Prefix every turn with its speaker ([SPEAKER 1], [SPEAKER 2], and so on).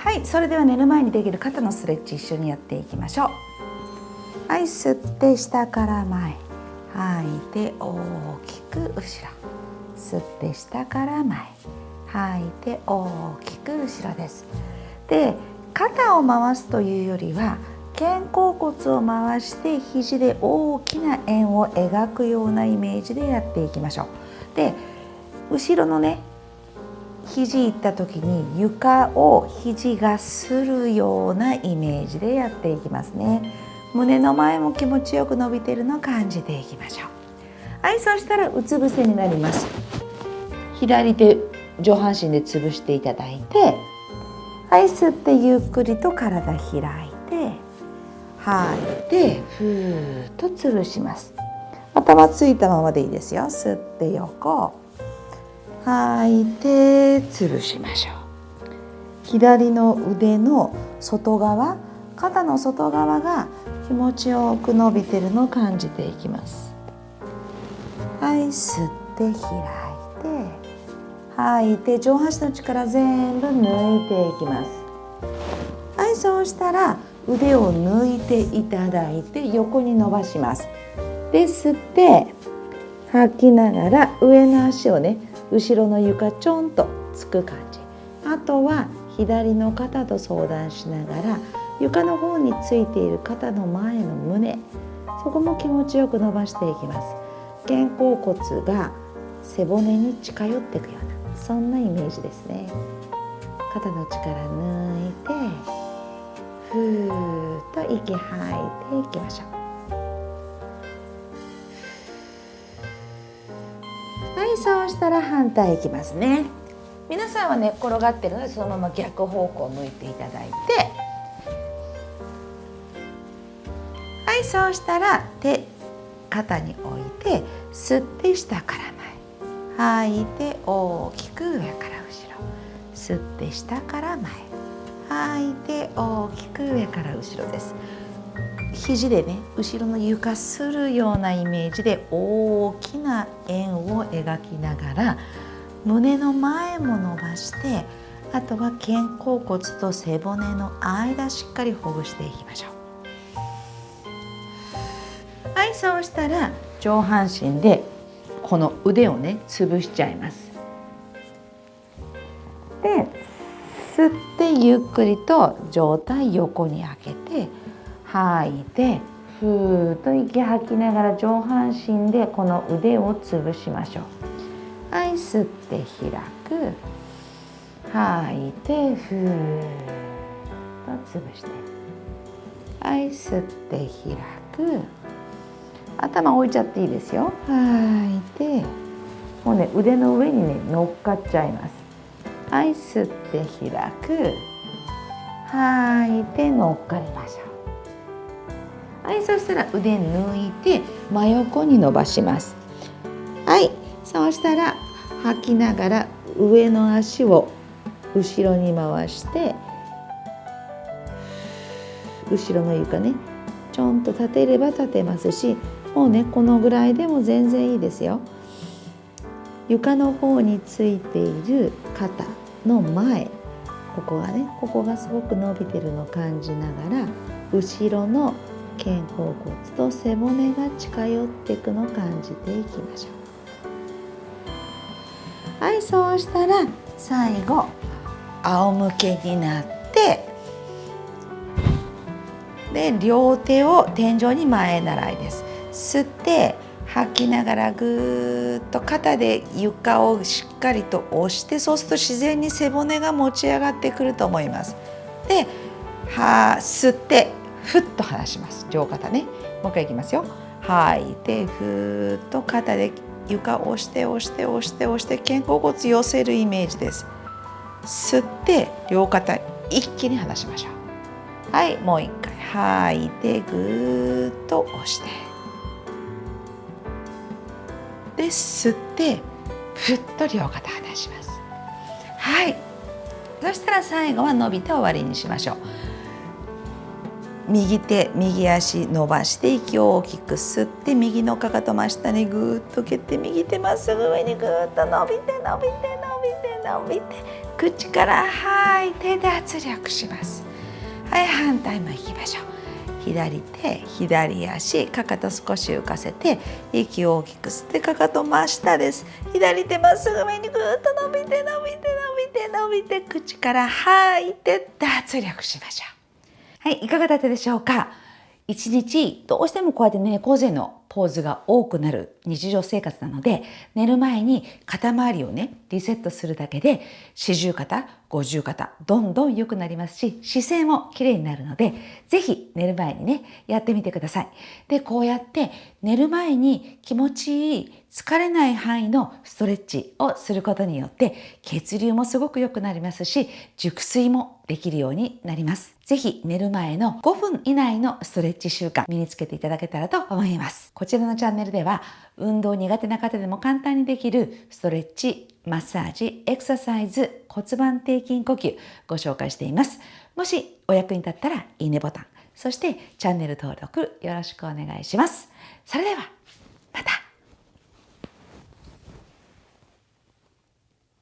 [SPEAKER 1] はいそれでは寝る前にできる肩のストレッチ一緒にやっていきましょう。はい吸って下から前吐いて大きく後ろ。吸って下から前吐いて大きく後ろです。で肩を回すというよりは肩甲骨を回して肘で大きな円を描くようなイメージでやっていきましょう。で後ろのね肘いった時に床を肘がするようなイメージでやっていきますね。胸の前も気持ちよく伸びてるのを感じていきましょう。はいそしたらうつ伏せになります。左手上半身で潰していただいてはい吸ってゆっくりと体開いて吐いてふーっと潰します。頭ついたままでいいですよ。吸って横。吐いて潰しましょう。左の腕の外側肩の外側が気持ちよく伸びてるのを感じていきます。はい吸って開いて吐いて上半身の力全部抜いていきます。はいそうしたら腕を抜いていただいて横に伸ばします。で吸って吐きながら上の足をね後ろの床ちょんとつく感じ。あとは左の肩と相談しながら床の方についている肩の前の胸。そこも気持ちよく伸ばしていきます。肩甲骨が背骨に近寄っていくようなそんなイメージですね。肩の力抜いてふーっと息吐いていきましょう。そうしたら反対いきますね。皆さんは寝、ね、転がってるのでそのまま逆方向を向いていただいて。はいそうしたら手肩に置いて吸って下から前。吐いて大きく上から後ろ。吸って下から前。吐いて大きく上から後ろです。肘でね後ろの床するようなイメージで大きな円を描きながら胸の前も伸ばしてあとは肩甲骨と背骨の間しっかりほぐしていきましょう。はいそうしたら上半身でこの腕をね潰しちゃいます。で吸ってゆっくりと上体横に開けて吐いてふーっと息吐きながら上半身でこの腕を潰しましょう。はい吸って開く。吐いてふーっと潰して。はい吸って開く。頭置いちゃっていいですよ。吐いてもうね腕の上にね乗っかっちゃいます。はい吸って開く。吐いて乗っかりましょう。はいそしたら腕抜いて真横に伸ばします。はいそうしたら吐きながら上の足を後ろに回して後ろの床ねちょんと立てれば立てますしもうねこのぐらいでも全然いいですよ。床の方についている肩の前ここがねここがすごく伸びてるのを感じながら後ろの肩甲骨と背骨が近寄っていくのを感じていきましょう。はいそうしたら最後仰向けになってで両手を天井に前習いです。吸って吐きながらぐーっと肩で床をしっかりと押してそうすると自然に背骨が持ち上がってくると思います。では吸ってふっと離します。上肩ね。もう一回いきますよ。吐い。てふーっと肩で床を押して押して押して押して肩甲骨寄せるイメージです。吸って両肩一気に離しましょう。はい。もう一回。吐い。てぐーっと押して。で吸ってふっと両肩離します。はい。そしたら最後は伸びて終わりにしましょう。右手右足伸ばして息を大きく吸って右のかかと真下にぐーっと蹴って右手まっすぐ上にぐーっと伸びて伸びて伸びて伸びて。口から吐いて脱力します。はい反対もいきましょう。左手左足かかと少し浮かせて息を大きく吸ってかかと真下です。左手まっすぐ上にぐーっと伸びて伸びて伸びて伸びて口から吐いて脱力しましょう。はいいかがだったでしょうか？一日どうしてもこうやって猫背のポーズが多くなる日常生活なので寝る前に肩周りをねリセットするだけで四十肩五十肩どんどん良くなりますし姿勢も綺麗になるので是非寝る前にねやってみてください。でこうやって寝る前に気持ちいい疲れない範囲のストレッチをすることによって血流もすごく良くなりますし熟睡もできるようになります。ぜひ寝る前の5分以内のストレッチ習慣身につけていただけたらと思います。こちらのチャンネルでは運動苦手な方でも簡単にできるストレッチ、マッサージ、エクササイズ、骨盤底筋呼吸ご紹介しています。もしお役に立ったらいいねボタン、そしてチャンネル登録よろしくお願いします。それではまた